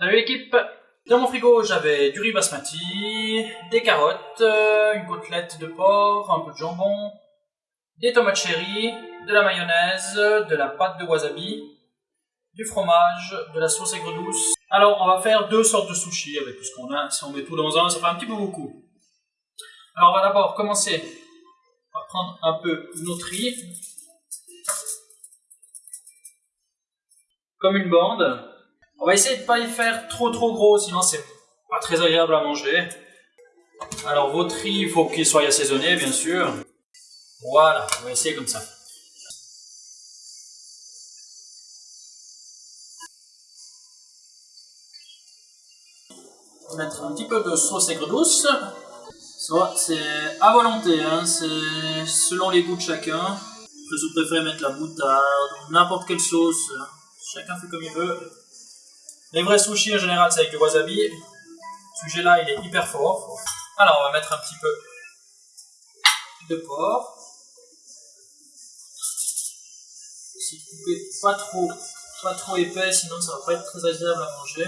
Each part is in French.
Salut l'équipe Dans mon frigo, j'avais du riz basmati, des carottes, euh, une côtelette de porc, un peu de jambon, des tomates cherry, de la mayonnaise, de la pâte de wasabi, du fromage, de la sauce aigre douce. Alors, on va faire deux sortes de sushis avec tout ce qu'on a. Si on met tout dans un, ça fait un petit peu beaucoup. Alors, on va d'abord commencer par prendre un peu notre riz, comme une bande. On va essayer de pas y faire trop trop gros, sinon c'est pas très agréable à manger. Alors votre riz, il faut qu'il soit assaisonné, bien sûr. Voilà, on va essayer comme ça. Mettre un petit peu de sauce aigre douce. c'est à volonté, hein, c'est selon les goûts de chacun. Je préfère mettre la moutarde ou n'importe quelle sauce. Chacun fait comme il veut. Les vrais sushis en général c'est avec du wasabi. Ce sujet là il est hyper fort. Alors on va mettre un petit peu de porc. Si vous coupez pas trop, pas trop épais, sinon ça va pas être très agréable à manger.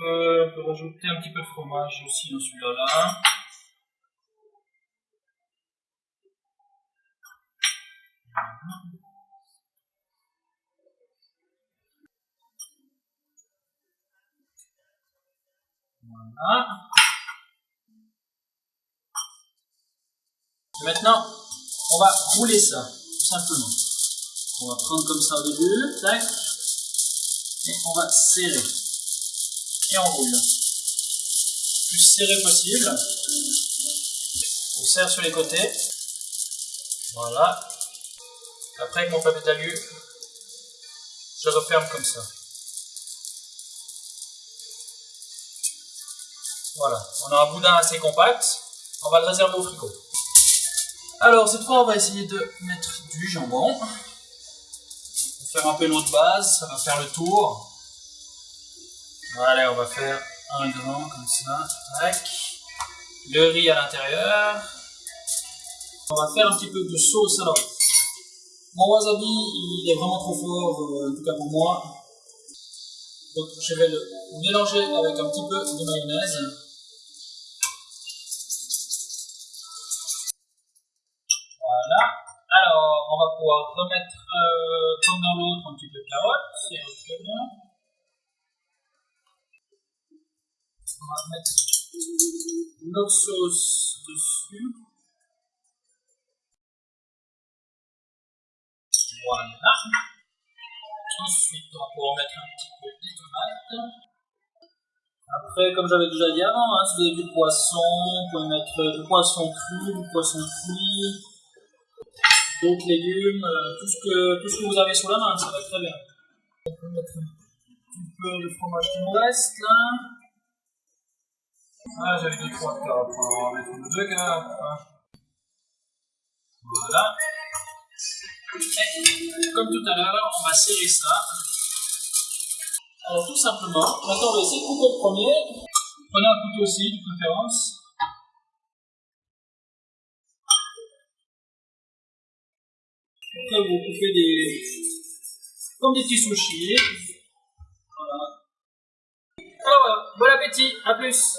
on peut rajouter un petit peu de fromage aussi dans celui-là. Là. Voilà. Maintenant, on va rouler ça, tout simplement. On va prendre comme ça au début, tac, et on va serrer. Et on roule. Le plus serré possible. On serre sur les côtés. Voilà. Après, avec mon papier d'alu, je referme comme ça. Voilà, on a un boudin assez compact. On va le réserver au frigo. Alors, cette fois, on va essayer de mettre du jambon. On va faire un peu notre base, ça va faire le tour. Voilà, on va faire un grand comme ça. Tac. Le riz à l'intérieur. On va faire un petit peu de sauce. Alors, mon wasabi, il est vraiment trop fort, euh, en tout cas pour moi. Donc, je vais le mélanger avec un petit peu de mayonnaise. Alors, on va pouvoir remettre, euh, comme dans l'autre, un petit peu de carotte, c'est très bien. On va mettre notre sauce dessus. Voilà. Ensuite, on va pouvoir mettre un petit peu de tomates. Après, comme j'avais déjà dit avant, hein, si vous avez du poisson, vous pouvez mettre du poisson cru, du poisson cuit, d'autres légumes, euh, tout, ce que, tout ce que vous avez sous la main, ça va très bien. On peut mettre un petit peu de fromage qui me reste là. Ah, j'avais deux, trois carottes, on va mettre deux. Hein. Voilà. Et, comme tout à l'heure, on va serrer ça. Alors tout simplement, maintenant on va essayer de couper le premier. Prenez un couteau aussi, de préférence. Après, vous coupez des. comme des petits sushis. Voilà. Alors voilà, bon appétit, à plus!